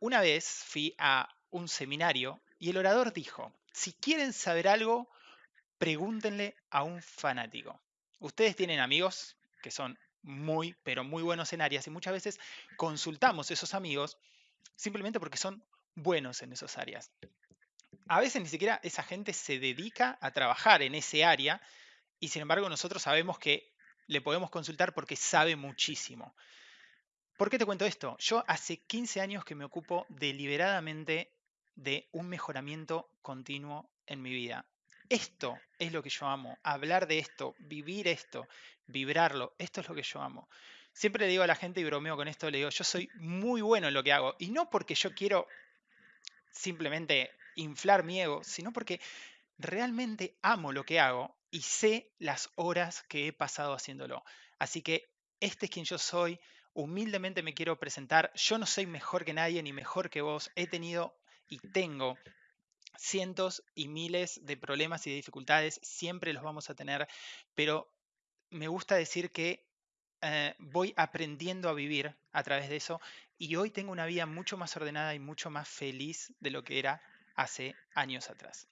Una vez fui a un seminario y el orador dijo, si quieren saber algo, pregúntenle a un fanático. Ustedes tienen amigos que son muy, pero muy buenos en áreas y muchas veces consultamos esos amigos simplemente porque son buenos en esas áreas. A veces ni siquiera esa gente se dedica a trabajar en ese área y sin embargo nosotros sabemos que le podemos consultar porque sabe muchísimo. ¿Por qué te cuento esto? Yo hace 15 años que me ocupo deliberadamente de un mejoramiento continuo en mi vida. Esto es lo que yo amo, hablar de esto, vivir esto, vibrarlo, esto es lo que yo amo. Siempre le digo a la gente y bromeo con esto, le digo, yo soy muy bueno en lo que hago y no porque yo quiero simplemente inflar mi ego, sino porque realmente amo lo que hago y sé las horas que he pasado haciéndolo. Así que este es quien yo soy, humildemente me quiero presentar, yo no soy mejor que nadie ni mejor que vos, he tenido y tengo cientos y miles de problemas y de dificultades, siempre los vamos a tener, pero me gusta decir que eh, voy aprendiendo a vivir a través de eso y hoy tengo una vida mucho más ordenada y mucho más feliz de lo que era hace años atrás.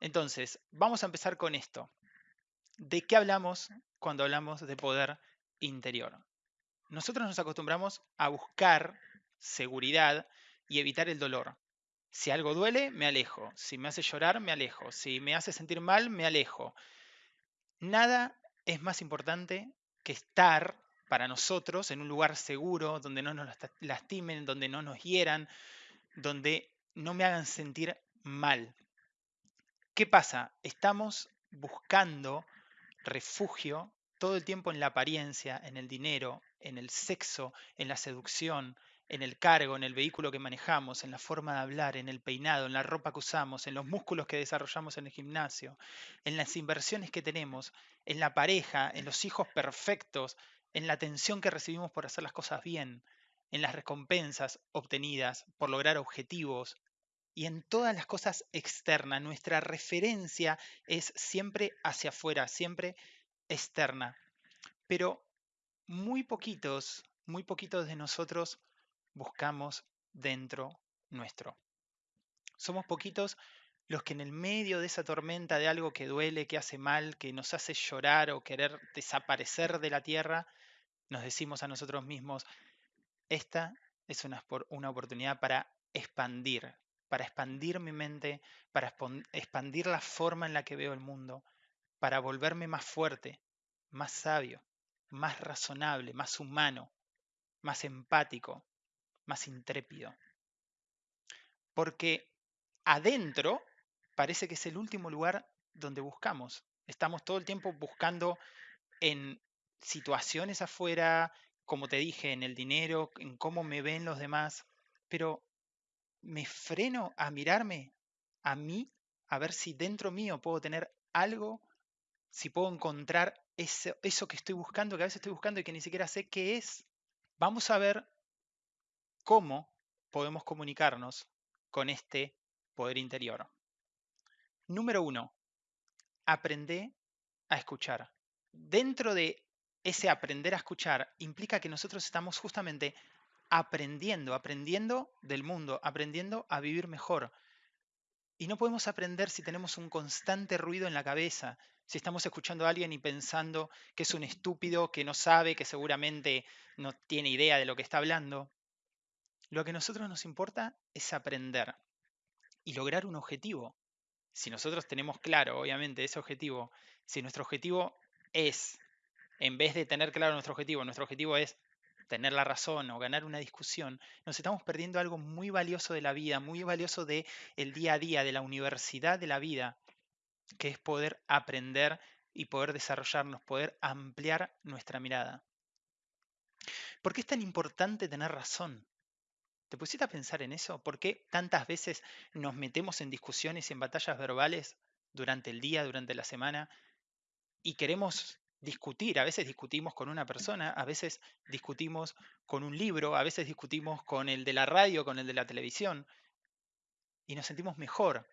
Entonces, vamos a empezar con esto. ¿De qué hablamos cuando hablamos de poder interior? Nosotros nos acostumbramos a buscar seguridad y evitar el dolor. Si algo duele, me alejo. Si me hace llorar, me alejo. Si me hace sentir mal, me alejo. Nada es más importante que estar para nosotros en un lugar seguro, donde no nos lastimen, donde no nos hieran, donde no me hagan sentir mal. ¿Qué pasa? Estamos buscando refugio todo el tiempo en la apariencia, en el dinero, en el sexo, en la seducción, en el cargo, en el vehículo que manejamos, en la forma de hablar, en el peinado, en la ropa que usamos, en los músculos que desarrollamos en el gimnasio, en las inversiones que tenemos, en la pareja, en los hijos perfectos, en la atención que recibimos por hacer las cosas bien, en las recompensas obtenidas por lograr objetivos y en todas las cosas externas. Nuestra referencia es siempre hacia afuera, siempre externa. Pero muy poquitos, muy poquitos de nosotros buscamos dentro nuestro. Somos poquitos los que en el medio de esa tormenta de algo que duele, que hace mal, que nos hace llorar o querer desaparecer de la tierra, nos decimos a nosotros mismos, esta es una, oportunidad para expandir, para expandir mi mente, para expandir la forma en la que veo el mundo, para volverme más fuerte, más sabio, más razonable, más humano, más empático, más intrépido. Porque adentro parece que es el último lugar donde buscamos. Estamos todo el tiempo buscando en situaciones afuera, como te dije, en el dinero, en cómo me ven los demás, pero me freno a mirarme a mí, a ver si dentro mío puedo tener algo, si puedo encontrar eso, que estoy buscando, que a veces estoy buscando y que ni siquiera sé qué es. Vamos a ver cómo podemos comunicarnos con este poder interior. Número uno, aprende a escuchar. Dentro de ese aprender a escuchar implica que nosotros estamos justamente aprendiendo, aprendiendo del mundo, aprendiendo a vivir mejor. Y no podemos aprender si tenemos un constante ruido en la cabeza, si estamos escuchando a alguien y pensando que es un estúpido, que no sabe, que seguramente no tiene idea de lo que está hablando. Lo que a nosotros nos importa es aprender y lograr un objetivo. Si nosotros tenemos claro, obviamente, ese objetivo, si nuestro objetivo es, en vez de tener claro nuestro objetivo, nuestro objetivo es tener la razón o ganar una discusión, nos estamos perdiendo algo muy valioso de la vida, muy valioso del el día a día, de la universidad de la vida, que es poder aprender y poder desarrollarnos, poder ampliar nuestra mirada. ¿Por qué es tan importante tener razón? ¿Te pusiste a pensar en eso? ¿Por qué tantas veces nos metemos en discusiones y en batallas verbales durante el día, durante la semana, y queremos discutir? A veces discutimos con una persona, a veces discutimos con un libro, a veces discutimos con el de la radio, con el de la televisión, y nos sentimos mejor.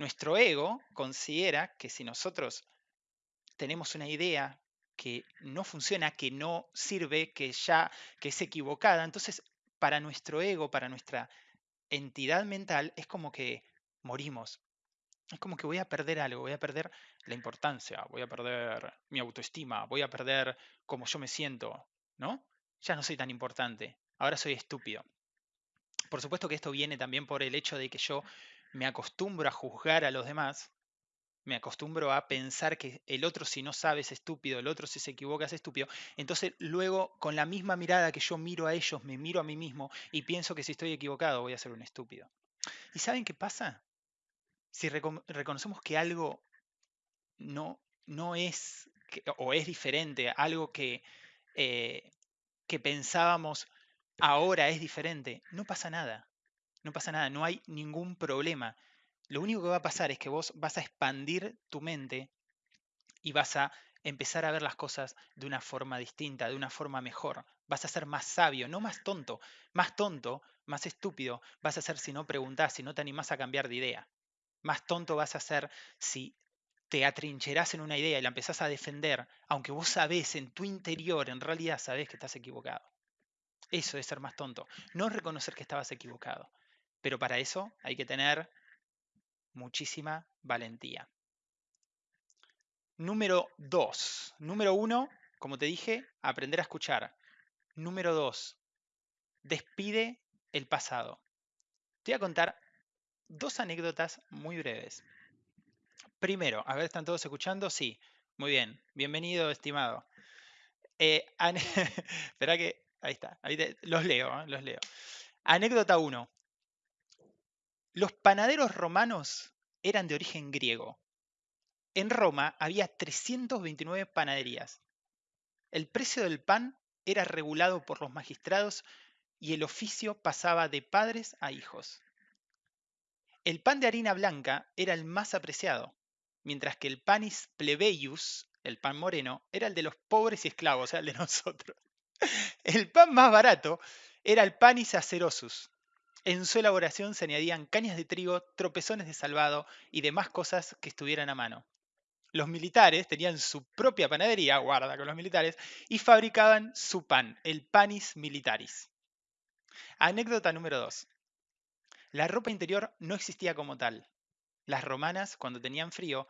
Nuestro ego considera que si nosotros tenemos una idea que no funciona, que no sirve, que ya que es equivocada, entonces para nuestro ego, para nuestra entidad mental, es como que morimos. Es como que voy a perder algo, voy a perder la importancia, voy a perder mi autoestima, voy a perder cómo yo me siento, ¿no? Ya no soy tan importante, ahora soy estúpido. Por supuesto que esto viene también por el hecho de que yo me acostumbro a juzgar a los demás, me acostumbro a pensar que el otro si no sabe es estúpido, el otro si se equivoca es estúpido. Entonces luego con la misma mirada que yo miro a ellos, me miro a mí mismo y pienso que si estoy equivocado voy a ser un estúpido. ¿Y saben qué pasa? Si reconocemos que algo no, no es o es diferente, algo que, eh, que pensábamos ahora es diferente, no pasa nada. No pasa nada, no hay ningún problema. Lo único que va a pasar es que vos vas a expandir tu mente y vas a empezar a ver las cosas de una forma distinta, de una forma mejor. Vas a ser más sabio, no más tonto. Más tonto, más estúpido vas a ser si no preguntás, si no te animás a cambiar de idea. Más tonto vas a ser si te atrincherás en una idea y la empezás a defender, aunque vos sabés en tu interior, en realidad sabés que estás equivocado. Eso es ser más tonto. No reconocer que estabas equivocado. Pero para eso hay que tener muchísima valentía. Número dos. Número uno, como te dije, aprender a escuchar. Número dos, despide el pasado. Te voy a contar dos anécdotas muy breves. Primero, a ver, ¿están todos escuchando? Sí, muy bien. Bienvenido, estimado. Eh, espera que, ahí está, los leo, ¿eh? los leo. Anécdota 1. Los panaderos romanos eran de origen griego. En Roma había 329 panaderías. El precio del pan era regulado por los magistrados y el oficio pasaba de padres a hijos. El pan de harina blanca era el más apreciado, mientras que el panis plebeius, el pan moreno, era el de los pobres y esclavos, o sea, el de nosotros. El pan más barato era el panis acerosus, en su elaboración se añadían cañas de trigo, tropezones de salvado y demás cosas que estuvieran a mano. Los militares tenían su propia panadería, guarda con los militares, y fabricaban su pan, el panis militaris. Anécdota número 2. La ropa interior no existía como tal. Las romanas, cuando tenían frío,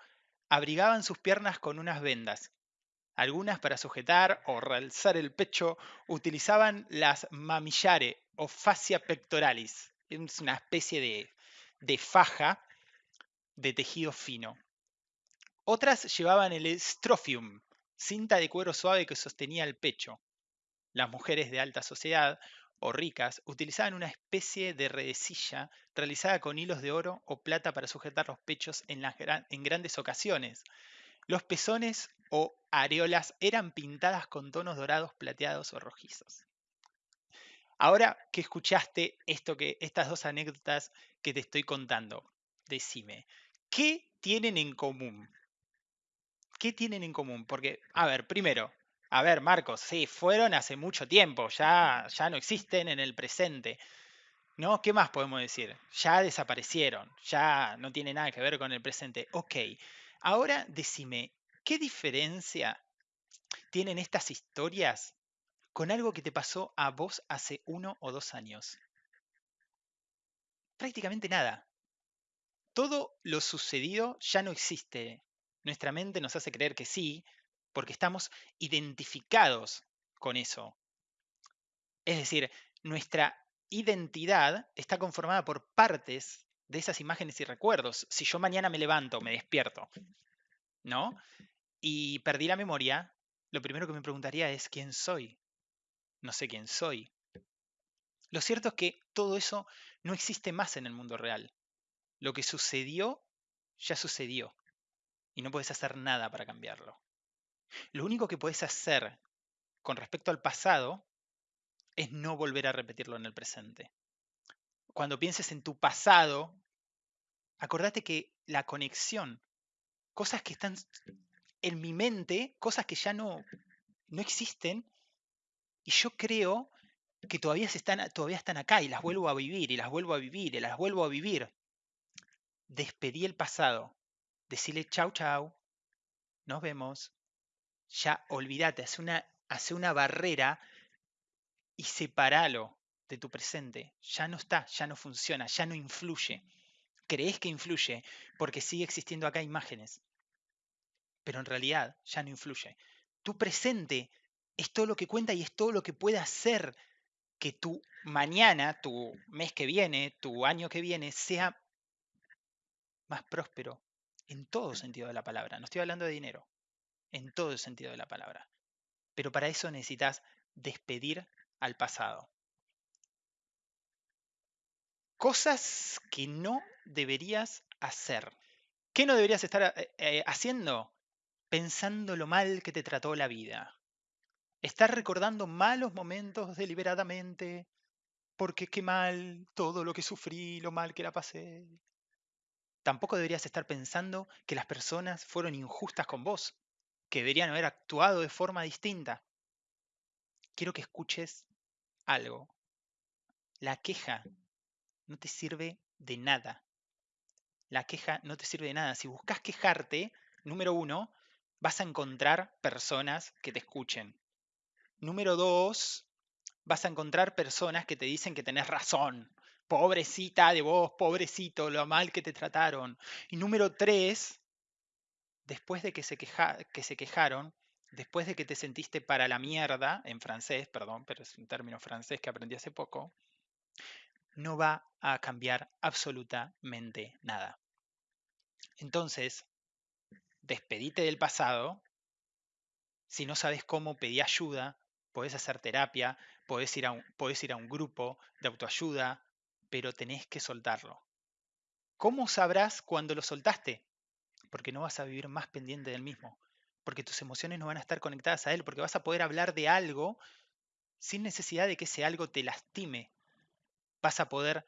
abrigaban sus piernas con unas vendas. Algunas para sujetar o realzar el pecho utilizaban las mamillare o fascia pectoralis. Es una especie de, faja de tejido fino. Otras llevaban el strophium, cinta de cuero suave que sostenía el pecho. Las mujeres de alta sociedad o ricas utilizaban una especie de redecilla realizada con hilos de oro o plata para sujetar los pechos en, en grandes ocasiones. Los pezones o areolas eran pintadas con tonos dorados, plateados o rojizos. Ahora que escuchaste esto que, estas dos anécdotas que te estoy contando, decime, ¿qué tienen en común? ¿Qué tienen en común? Porque, a ver, primero, a ver, Marcos, sí, fueron hace mucho tiempo, ya, ya no existen en el presente. ¿No? ¿Qué más podemos decir? Ya desaparecieron, ya no tiene nada que ver con el presente. Ok, ahora decime, ¿qué diferencia tienen estas historias con algo que te pasó a vos hace uno o dos años? Prácticamente nada. Todo lo sucedido ya no existe. Nuestra mente nos hace creer que sí, porque estamos identificados con eso. Es decir, nuestra identidad está conformada por partes de esas imágenes y recuerdos. Si yo mañana me levanto, me despierto, ¿no? Y perdí la memoria, lo primero que me preguntaría es quién soy no sé quién soy. Lo cierto es que todo eso no existe más en el mundo real. Lo que sucedió, ya sucedió. Y no puedes hacer nada para cambiarlo. Lo único que puedes hacer con respecto al pasado es no volver a repetirlo en el presente. Cuando pienses en tu pasado, acordate que la conexión, cosas que están en mi mente, cosas que ya no, no existen, y yo creo que todavía, están, todavía están acá y las vuelvo a vivir y las vuelvo a vivir y las vuelvo a vivir. Despedí el pasado. Decirle chau chau. Nos vemos. Ya olvídate, hace una, hace una barrera y separalo. de tu presente ya no está, ya no funciona, ya no influye. Crees que influye porque sigue existiendo acá imágenes, pero en realidad ya no influye. Tu presente es todo lo que cuenta y es todo lo que puede hacer que tu mañana, tu mes que viene, tu año que viene sea más próspero en todo sentido de la palabra. No estoy hablando de dinero, en todo sentido de la palabra. Pero para eso necesitas despedir al pasado. Cosas que no deberías hacer. ¿Qué no deberías estar eh, eh, haciendo? Pensando lo mal que te trató la vida. Estar recordando malos momentos deliberadamente, porque qué mal todo lo que sufrí, lo mal que la pasé. Tampoco deberías estar pensando que las personas fueron injustas con vos, que deberían haber actuado de forma distinta. Quiero que escuches algo. La queja no te sirve de nada. La queja no te sirve de nada. Si buscas quejarte, número uno, vas a encontrar personas que te escuchen. Número dos, vas a encontrar personas que te dicen que tenés razón. Pobrecita de vos, pobrecito, lo mal que te trataron. Y número tres, después de que se, que se quejaron, después de que te sentiste para la mierda, en francés, perdón, pero es un término francés que aprendí hace poco, no va a cambiar absolutamente nada. Entonces, despedite del pasado. Si no sabes cómo, pedí ayuda. Podés hacer terapia, podés ir, a un, podés ir a un grupo de autoayuda, pero tenés que soltarlo. ¿Cómo sabrás cuando lo soltaste? Porque no vas a vivir más pendiente del mismo, porque tus emociones no van a estar conectadas a él, porque vas a poder hablar de algo sin necesidad de que ese algo te lastime, vas a poder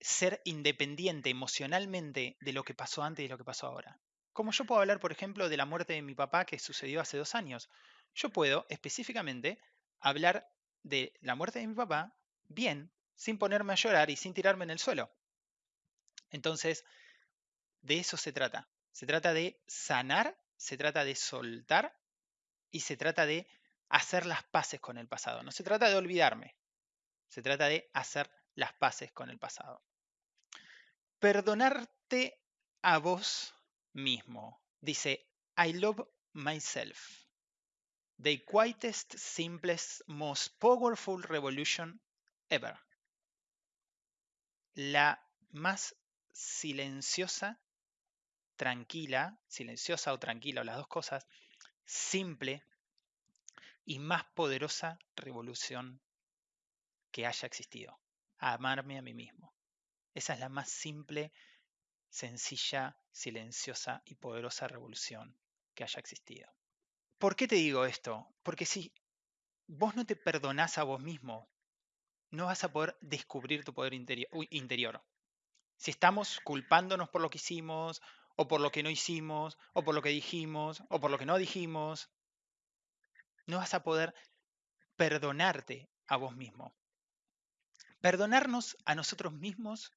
ser independiente emocionalmente de lo que pasó antes y lo que pasó ahora. Como yo puedo hablar, por ejemplo, de la muerte de mi papá que sucedió hace dos años. Yo puedo específicamente hablar de la muerte de mi papá bien, sin ponerme a llorar y sin tirarme en el suelo. Entonces, de eso se trata. Se trata de sanar, se trata de soltar y se trata de hacer las paces con el pasado. No se trata de olvidarme, se trata de hacer las paces con el pasado. Perdonarte a vos mismo. Dice, I love myself. The quietest, simplest, most powerful revolution ever. La más silenciosa, tranquila, silenciosa o tranquila, o las dos cosas, simple y más poderosa revolución que haya existido, amarme a mí mismo. Esa es la más simple, sencilla, silenciosa y poderosa revolución que haya existido. ¿Por qué te digo esto? Porque si vos no te perdonás a vos mismo, no vas a poder descubrir tu poder interior. Si estamos culpándonos por lo que hicimos, o por lo que no hicimos, o por lo que dijimos, o por lo que no dijimos, no vas a poder perdonarte a vos mismo. Perdonarnos a nosotros mismos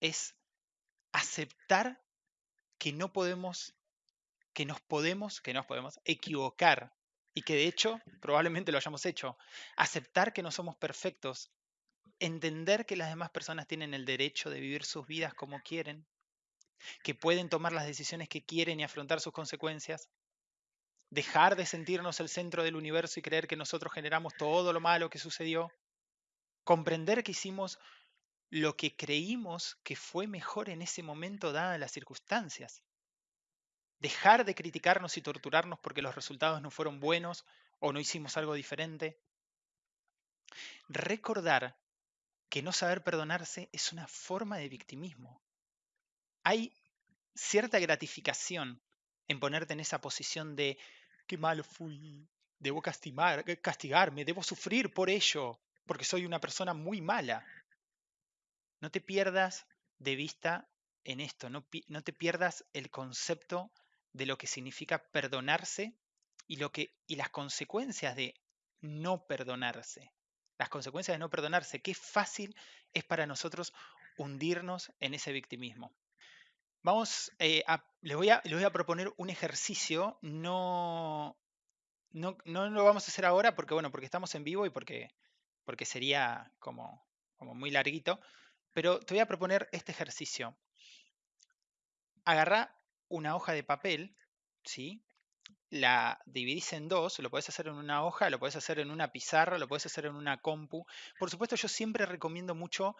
es aceptar que no podemos, que nos podemos, que nos podemos equivocar y que de hecho probablemente lo hayamos hecho. Aceptar que no somos perfectos, entender que las demás personas tienen el derecho de vivir sus vidas como quieren, que pueden tomar las decisiones que quieren y afrontar sus consecuencias, dejar de sentirnos el centro del universo y creer que nosotros generamos todo lo malo que sucedió, comprender que hicimos lo que creímos que fue mejor en ese momento dadas las circunstancias. Dejar de criticarnos y torturarnos porque los resultados no fueron buenos o no hicimos algo diferente. Recordar que no saber perdonarse es una forma de victimismo. Hay cierta gratificación en ponerte en esa posición de qué malo fui, debo castigarme, debo sufrir por ello, porque soy una persona muy mala. No te pierdas de vista en esto, no, te pierdas el concepto de lo que significa perdonarse y, lo que, y las consecuencias de no perdonarse. Las consecuencias de no perdonarse, qué fácil es para nosotros hundirnos en ese victimismo. Vamos, eh, les, voy a, voy a proponer un ejercicio, no, no, no, lo vamos a hacer ahora porque, bueno, porque estamos en vivo y porque porque sería como, como muy larguito, pero te voy a proponer este ejercicio. Agarra una hoja de papel, ¿sí? la dividís en dos, lo podés hacer en una hoja, lo podés hacer en una pizarra, lo podés hacer en una compu. Por supuesto, yo siempre recomiendo mucho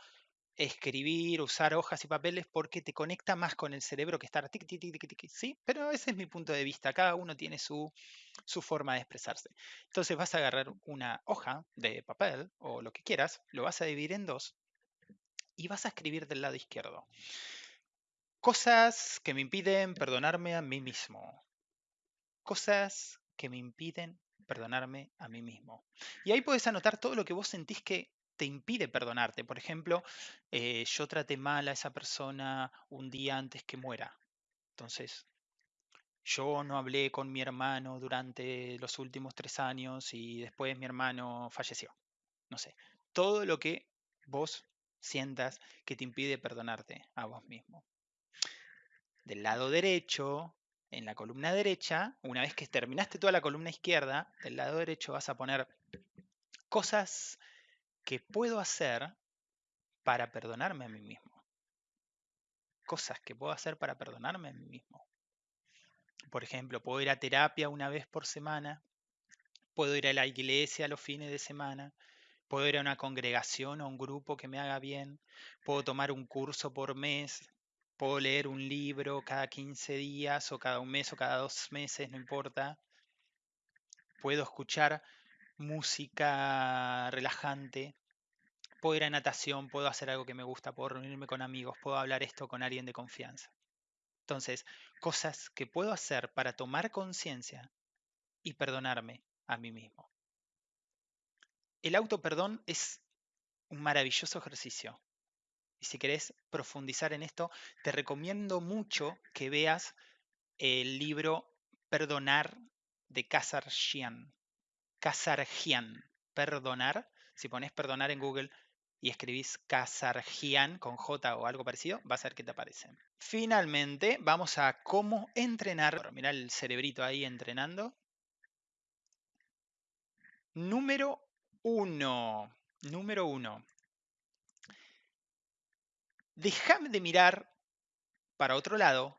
escribir, usar hojas y papeles porque te conecta más con el cerebro que estar tic, tic, tic, tic, ¿sí? Pero ese es mi punto de vista, cada uno tiene su, su forma de expresarse. Entonces vas a agarrar una hoja de papel o lo que quieras, lo vas a dividir en dos y vas a escribir del lado izquierdo. Cosas que me impiden perdonarme a mí mismo. Cosas que me impiden perdonarme a mí mismo. Y ahí puedes anotar todo lo que vos sentís que te impide perdonarte. Por ejemplo, eh, yo traté mal a esa persona un día antes que muera. Entonces, yo no hablé con mi hermano durante los últimos tres años y después mi hermano falleció. No sé, todo lo que vos sientas que te impide perdonarte a vos mismo. Del lado derecho, en la columna derecha, una vez que terminaste toda la columna izquierda, del lado derecho vas a poner cosas que puedo hacer para perdonarme a mí mismo. Cosas que puedo hacer para perdonarme a mí mismo. Por ejemplo, puedo ir a terapia una vez por semana, puedo ir a la iglesia los fines de semana, puedo ir a una congregación o un grupo que me haga bien, puedo tomar un curso por mes, puedo leer un libro cada 15 días o cada un mes o cada dos meses, no importa. Puedo escuchar música relajante, puedo ir a natación, puedo hacer algo que me gusta, puedo reunirme con amigos, puedo hablar esto con alguien de confianza. Entonces, cosas que puedo hacer para tomar conciencia y perdonarme a mí mismo. El autoperdón es un maravilloso ejercicio. Y si querés profundizar en esto, te recomiendo mucho que veas el libro Perdonar de Kazarjian. Kazarjian, perdonar. Si pones perdonar en Google y escribís Kazarjian con J o algo parecido, vas a ver que te aparece. Finalmente, vamos a cómo entrenar. Mira el cerebrito ahí entrenando. Número uno. Número uno. Déjame de mirar para otro lado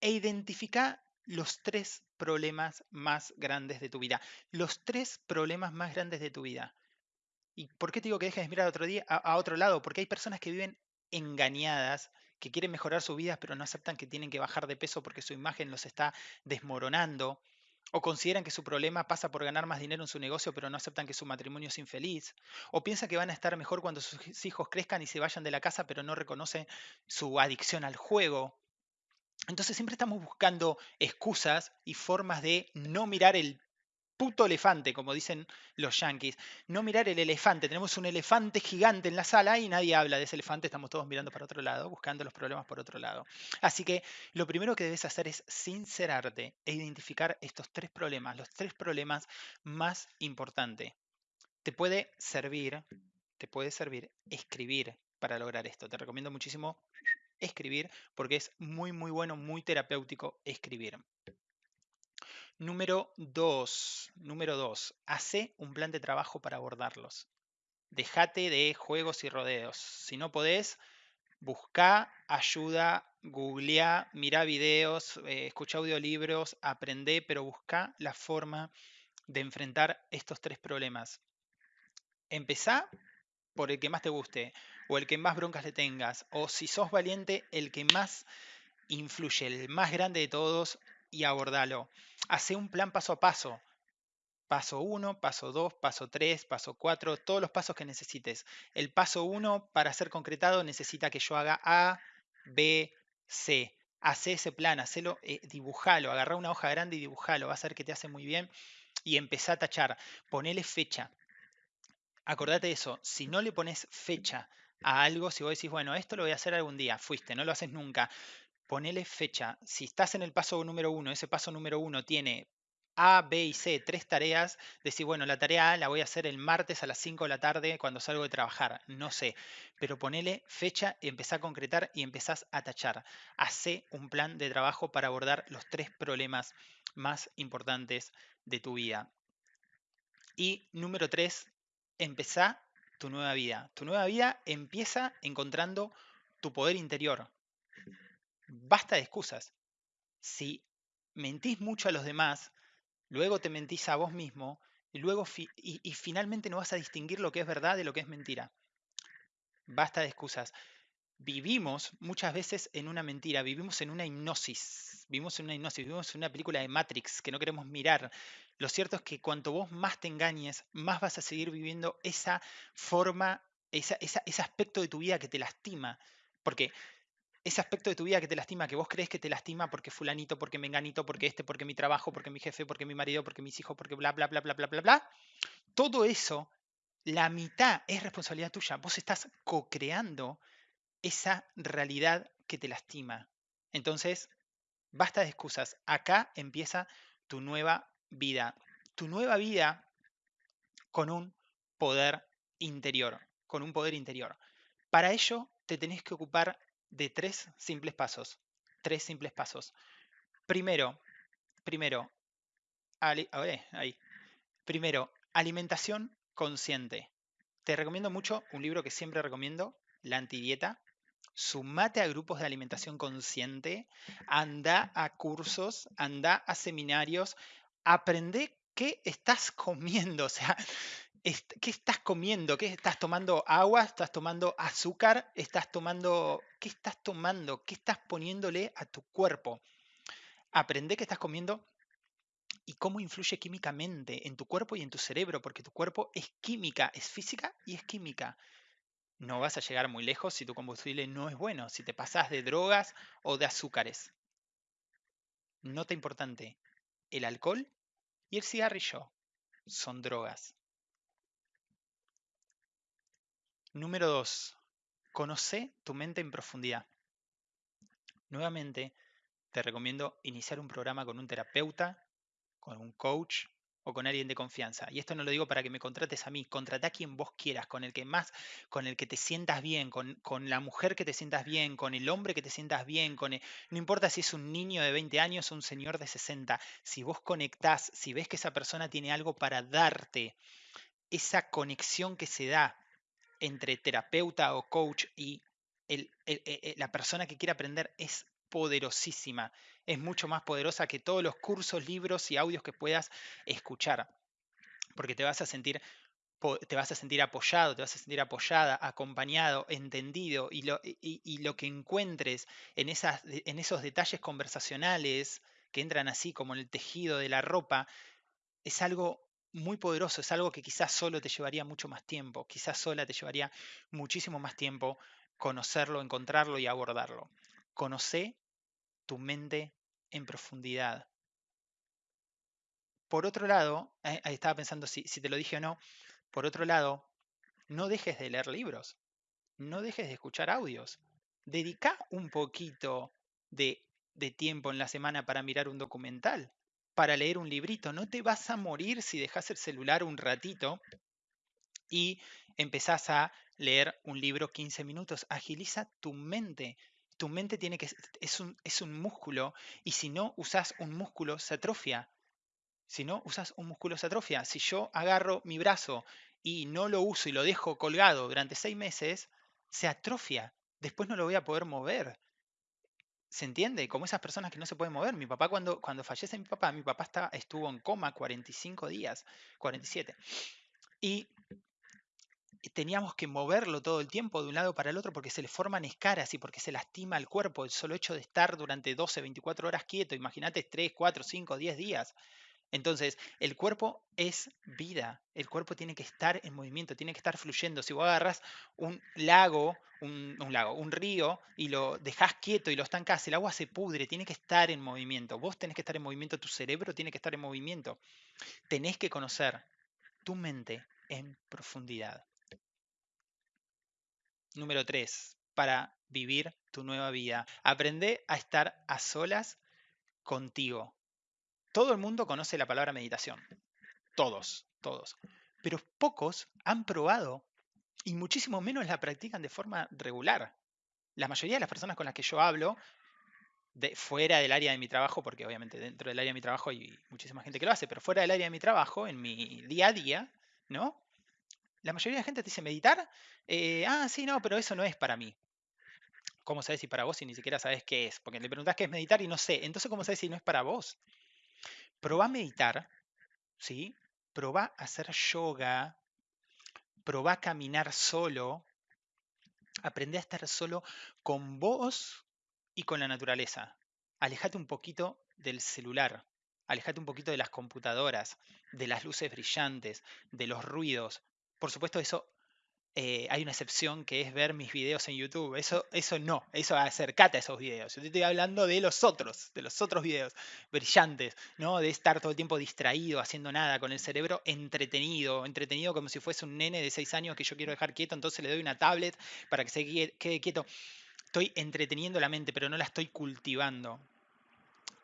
e identifica los tres problemas más grandes de tu vida. Los tres problemas más grandes de tu vida. ¿Y por qué te digo que dejes de mirar a otro, a, otro lado? Porque hay personas que viven engañadas, que quieren mejorar su vida, pero no aceptan que tienen que bajar de peso porque su imagen los está desmoronando. O consideran que su problema pasa por ganar más dinero en su negocio, pero no aceptan que su matrimonio es infeliz. O piensan que van a estar mejor cuando sus hijos crezcan y se vayan de la casa, pero no reconocen su adicción al juego. Entonces siempre estamos buscando excusas y formas de no mirar el puto elefante, como dicen los yankees. No mirar el elefante. Tenemos un elefante gigante en la sala y nadie habla de ese elefante. Estamos todos mirando para otro lado, buscando los problemas por otro lado. Así que lo primero que debes hacer es sincerarte e identificar estos tres problemas, los tres problemas más importantes. Te puede servir, te puede servir escribir para lograr esto. Te recomiendo muchísimo escribir porque es muy, muy bueno, muy terapéutico escribir. Número dos, número dos, hace un plan de trabajo para abordarlos. Dejate de juegos y rodeos. Si no podés, busca ayuda, googlea, mira videos, eh, escucha audiolibros, aprende, pero busca la forma de enfrentar estos tres problemas. Empezá por el que más te guste o el que más broncas le tengas, o si sos valiente, el que más influye, el más grande de todos, y abordalo. Hace un plan paso a paso. Paso 1, paso 2, paso 3, paso 4, todos los pasos que necesites. El paso 1 para ser concretado necesita que yo haga A, B, C. Hace ese plan, hacelo, eh, dibujalo, agarra una hoja grande y dibujalo, va a ser que te hace muy bien. Y empezá a tachar, ponele fecha. Acordate de eso, si no le pones fecha a algo, si vos decís, bueno, esto lo voy a hacer algún día, fuiste, no lo haces nunca, ponele fecha. Si estás en el paso número uno, ese paso número uno tiene A, B y C, tres tareas, decir, bueno, la tarea A la voy a hacer el martes a las 5 de la tarde cuando salgo de trabajar, no sé, pero ponele fecha, empezá a concretar y empezás a tachar. Hacé un plan de trabajo para abordar los tres problemas más importantes de tu vida. Y número tres, empezá tu nueva vida. Tu nueva vida empieza encontrando tu poder interior. Basta de excusas. Si mentís mucho a los demás, luego te mentís a vos mismo y luego y finalmente no vas a distinguir lo que es verdad de lo que es mentira. Basta de excusas vivimos muchas veces en una mentira, vivimos en una hipnosis, vivimos en una hipnosis, vivimos en una película de Matrix que no queremos mirar. Lo cierto es que cuanto vos más te engañes, más vas a seguir viviendo esa forma, ese aspecto de tu vida que te lastima. Porque ese aspecto de tu vida que te lastima, que vos crees que te lastima porque fulanito, porque menganito, porque este, porque mi trabajo, porque mi jefe, porque mi marido, porque mis hijos, porque bla, bla, bla, bla, bla, bla, bla. Todo eso, la mitad es responsabilidad tuya. Vos estás co-creando esa realidad que te lastima. Entonces, basta de excusas. Acá empieza tu nueva vida. Tu nueva vida con un poder interior. Con un poder interior. Para ello, te tenés que ocupar de tres simples pasos. Tres simples pasos. Primero, primero, ahí. Primero, alimentación consciente. Te recomiendo mucho un libro que siempre recomiendo, La Antidieta, sumate a grupos de alimentación consciente, anda a cursos, anda a seminarios, aprende qué estás comiendo, o sea, ¿qué estás comiendo? ¿Qué estás tomando agua? ¿Estás tomando azúcar? ¿Estás tomando qué estás tomando? ¿Qué estás poniéndole a tu cuerpo? Aprende qué estás comiendo y cómo influye químicamente en tu cuerpo y en tu cerebro, porque tu cuerpo es química, es física y es química no vas a llegar muy lejos si tu combustible no es bueno, si te pasas de drogas o de azúcares. Nota importante, el alcohol y el cigarrillo son drogas. Número 2. Conoce tu mente en profundidad. Nuevamente, te recomiendo iniciar un programa con un terapeuta, con un coach o con alguien de confianza. Y esto no lo digo para que me contrates a mí, contrata a quien vos quieras, con el que más, con el que te sientas bien, con, la mujer que te sientas bien, con el hombre que te sientas bien, con no importa si es un niño de 20 años o un señor de 60, si vos conectás, si ves que esa persona tiene algo para darte, esa conexión que se da entre terapeuta o coach y el, la persona que quiere aprender es poderosísima. Es mucho más poderosa que todos los cursos, libros y audios que puedas escuchar. Porque te vas a sentir te vas a sentir apoyado, te vas a sentir apoyada, acompañado, entendido y lo, que encuentres en, en esos detalles conversacionales que entran así como en el tejido de la ropa, es algo muy poderoso, es algo que quizás solo te llevaría mucho más tiempo, quizás sola te llevaría muchísimo más tiempo conocerlo, encontrarlo y abordarlo. Conoce tu mente en profundidad. Por otro lado, eh, estaba pensando si, te lo dije o no, por otro lado, no dejes de leer libros, no dejes de escuchar audios. Dedica un poquito de, tiempo en la semana para mirar un documental, para leer un librito. No te vas a morir si dejas el celular un ratito y empezás a leer un libro 15 minutos. Agiliza tu mente tu mente tiene que, es un, es un músculo y si no usas un músculo se atrofia. Si no usas un músculo se atrofia. Si yo agarro mi brazo y no lo uso y lo dejo colgado durante seis meses, se atrofia. Después no lo voy a poder mover. ¿Se entiende? Como esas personas que no se pueden mover. Mi papá, cuando, cuando fallece mi papá, mi papá está, estuvo en coma 45 días, 47. Y teníamos que moverlo todo el tiempo de un lado para el otro porque se le forman escaras y porque se lastima el cuerpo. El solo hecho de estar durante 12, 24 horas quieto, imagínate 3, 4, 5, 10 días. Entonces, el cuerpo es vida, el cuerpo tiene que estar en movimiento, tiene que estar fluyendo. Si vos agarras un lago, un, lago, un río y lo dejas quieto y lo estancás, el agua se pudre, tiene que estar en movimiento. Vos tenés que estar en movimiento, tu cerebro tiene que estar en movimiento. Tenés que conocer tu mente en profundidad. Número 3. Para vivir tu nueva vida. Aprende a estar a solas contigo. Todo el mundo conoce la palabra meditación. Todos, todos. Pero pocos han probado y muchísimo menos la practican de forma regular. La mayoría de las personas con las que yo hablo, de, fuera del área de mi trabajo, porque obviamente dentro del área de mi trabajo hay muchísima gente que lo hace, pero fuera del área de mi trabajo, en mi día a día, ¿no? La mayoría de la gente te dice meditar. eh, ah, sí, no, pero eso no es para mí. ¿Cómo sabes si para vos si ni siquiera sabes qué es? Porque le preguntás qué es meditar y no sé. Entonces, ¿cómo sabes si no es para vos? Probá a meditar, ¿sí? Probá a hacer yoga, probá a caminar solo, aprende a estar solo con vos y con la naturaleza. Alejate un poquito del celular, alejate un poquito de las computadoras, de las luces brillantes, de los ruidos. Por supuesto, eso eh, hay una excepción que es ver mis videos en YouTube. Eso, eso no, eso acercate a esos videos. Yo te estoy hablando de los otros, de los otros videos brillantes, ¿no? De estar todo el tiempo distraído, haciendo nada, con el cerebro entretenido, entretenido como si fuese un nene de 6 años que yo quiero dejar quieto, entonces le doy una tablet para que se quede quieto. Estoy entreteniendo la mente, pero no la estoy cultivando.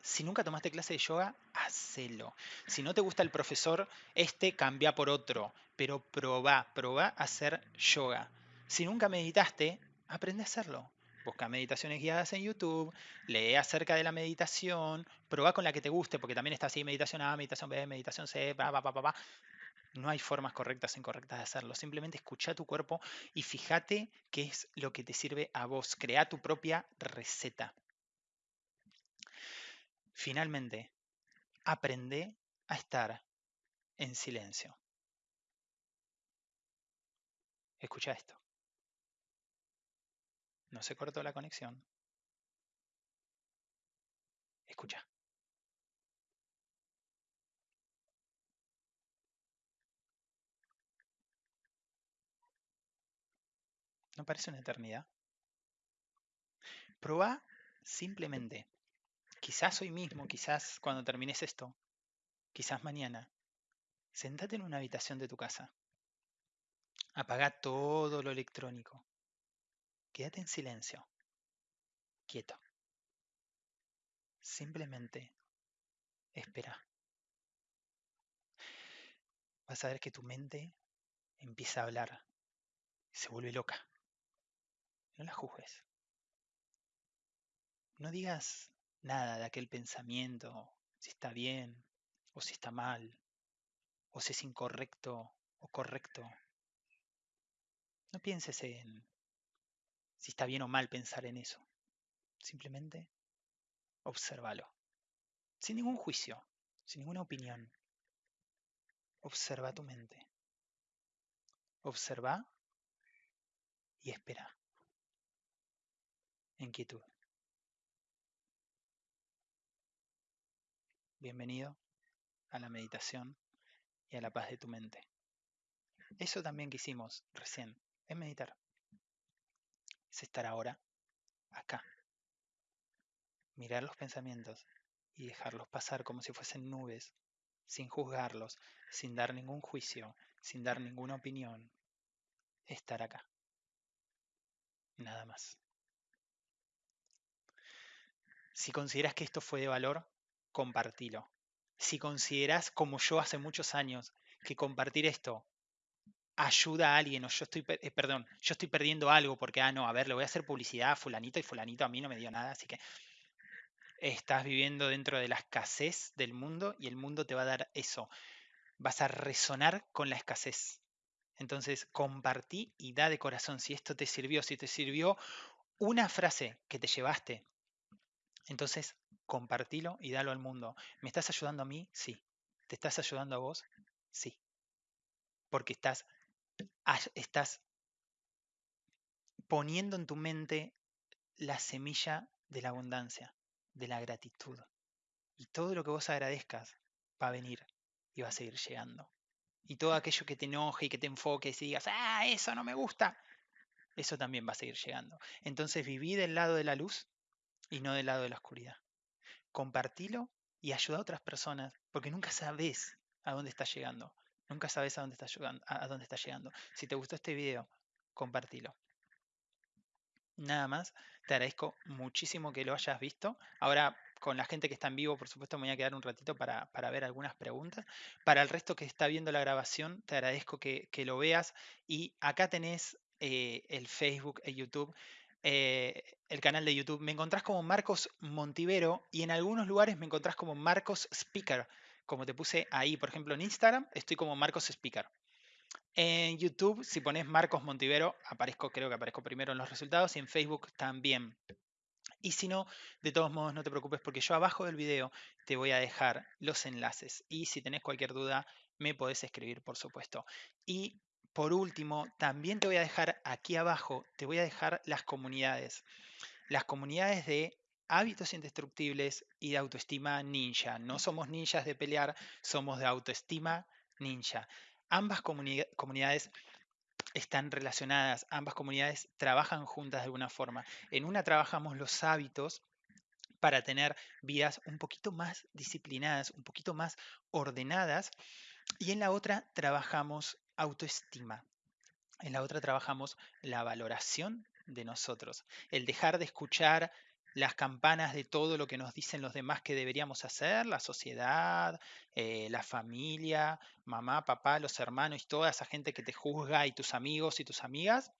Si nunca tomaste clase de yoga, hacelo. Si no te gusta el profesor, este cambia por otro, pero probá, probá hacer yoga. Si nunca meditaste, aprende a hacerlo. Busca meditaciones guiadas en YouTube, lee acerca de la meditación, probá con la que te guste, porque también está así, meditación A, meditación B, meditación C, pa, pa, pa, pa. No hay formas correctas e incorrectas de hacerlo. Simplemente escucha tu cuerpo y fíjate qué es lo que te sirve a vos. Crea tu propia receta. Finalmente, aprende a estar en silencio. Escucha esto. No se cortó la conexión. Escucha. ¿No parece una eternidad? Proba simplemente quizás hoy mismo, quizás cuando termines esto, quizás mañana, sentate en una habitación de tu casa. Apaga todo lo electrónico. Quédate en silencio. Quieto. Simplemente espera. Vas a ver que tu mente empieza a hablar se vuelve loca. No la juzgues. No digas nada de aquel pensamiento, si está bien o si está mal, o si es incorrecto o correcto. No pienses en si está bien o mal pensar en eso. Simplemente obsérvalo. Sin ningún juicio, sin ninguna opinión. Observa tu mente. Observa y espera. En quietud. Bienvenido a la meditación y a la paz de tu mente. Eso también que hicimos recién es meditar. Es estar ahora acá. Mirar los pensamientos y dejarlos pasar como si fuesen nubes, sin juzgarlos, sin dar ningún juicio, sin dar ninguna opinión. Estar acá. Nada más. Si consideras que esto fue de valor, compartilo. Si consideras, como yo hace muchos años, que compartir esto ayuda a alguien, o yo estoy, eh, perdón, yo estoy perdiendo algo porque, ah, no, a ver, le voy a hacer publicidad a fulanito y fulanito a mí no me dio nada, así que estás viviendo dentro de la escasez del mundo y el mundo te va a dar eso. Vas a resonar con la escasez. Entonces, compartí y da de corazón si esto te sirvió, si te sirvió una frase que te llevaste. Entonces, compartilo y dalo al mundo. ¿Me estás ayudando a mí? Sí. ¿Te estás ayudando a vos? Sí. Porque estás, estás poniendo en tu mente la semilla de la abundancia, de la gratitud. Y todo lo que vos agradezcas va a venir y va a seguir llegando. Y todo aquello que te enoje y que te enfoque y digas, ah, eso no me gusta, eso también va a seguir llegando. Entonces viví del lado de la luz y no del lado de la oscuridad compartilo y ayuda a otras personas, porque nunca sabes a dónde estás llegando. Nunca sabes a dónde estás llegando. Si te gustó este video, compartilo. Nada más, te agradezco muchísimo que lo hayas visto. Ahora, con la gente que está en vivo, por supuesto, me voy a quedar un ratito para, ver algunas preguntas. Para el resto que está viendo la grabación, te agradezco que, lo veas. Y acá tenés eh, el Facebook e YouTube. Eh, el canal de YouTube, me encontrás como Marcos Montivero y en algunos lugares me encontrás como Marcos Speaker. Como te puse ahí, por ejemplo, en Instagram, estoy como Marcos Speaker. En YouTube, si pones Marcos Montivero, aparezco, creo que aparezco primero en los resultados y en Facebook también. Y si no, de todos modos, no te preocupes porque yo abajo del video te voy a dejar los enlaces. Y si tenés cualquier duda, me podés escribir, por supuesto. Y por último, también te voy a dejar aquí abajo, te voy a dejar las comunidades. Las comunidades de hábitos indestructibles y de autoestima ninja. No somos ninjas de pelear, somos de autoestima ninja. Ambas comunidades están relacionadas, ambas comunidades trabajan juntas de alguna forma. En una trabajamos los hábitos para tener vidas un poquito más disciplinadas, un poquito más ordenadas, y en la otra trabajamos autoestima. En la otra trabajamos la valoración de nosotros, el dejar de escuchar las campanas de todo lo que nos dicen los demás que deberíamos hacer, la sociedad, eh, la familia, mamá, papá, los hermanos y toda esa gente que te juzga y tus amigos y tus amigas,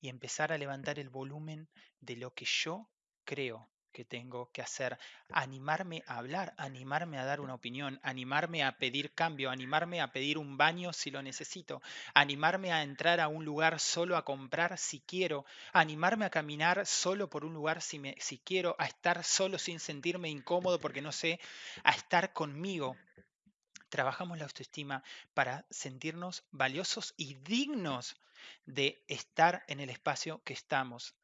y empezar a levantar el volumen de lo que yo creo que tengo que hacer, animarme a hablar, animarme a dar una opinión, animarme a pedir cambio, animarme a pedir un baño si lo necesito, animarme a entrar a un lugar solo a comprar si quiero, animarme a caminar solo por un lugar si, me, si quiero, a estar solo sin sentirme incómodo porque no sé, a estar conmigo. Trabajamos la autoestima para sentirnos valiosos y dignos de estar en el espacio que estamos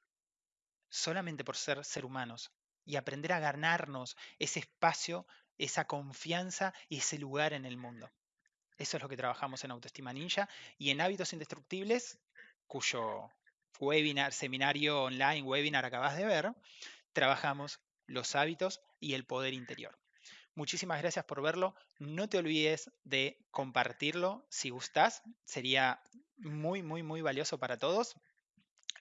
solamente por ser ser humanos y aprender a ganarnos ese espacio, esa confianza y ese lugar en el mundo. Eso es lo que trabajamos en Autoestima Ninja y en Hábitos Indestructibles, cuyo webinar, seminario online, webinar acabas de ver, trabajamos los hábitos y el poder interior. Muchísimas gracias por verlo. No te olvides de compartirlo si gustas. Sería muy, muy, muy valioso para todos.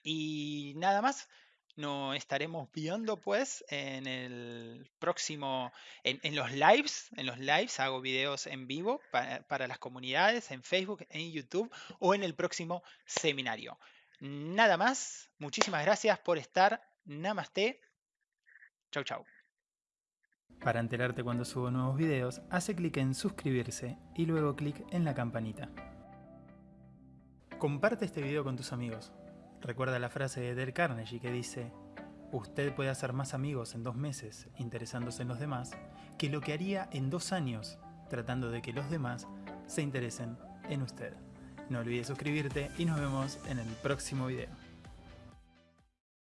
Y nada más. Nos estaremos viendo pues en el próximo, en, los lives, en los lives hago videos en vivo para, las comunidades, en Facebook, en YouTube o en el próximo seminario. Nada más, muchísimas gracias por estar. Namaste. Chau, chau. Para enterarte cuando subo nuevos videos, hace clic en suscribirse y luego clic en la campanita. Comparte este video con tus amigos. Recuerda la frase de Del Carnegie que dice, usted puede hacer más amigos en dos meses interesándose en los demás que lo que haría en dos años tratando de que los demás se interesen en usted. No olvides suscribirte y nos vemos en el próximo video.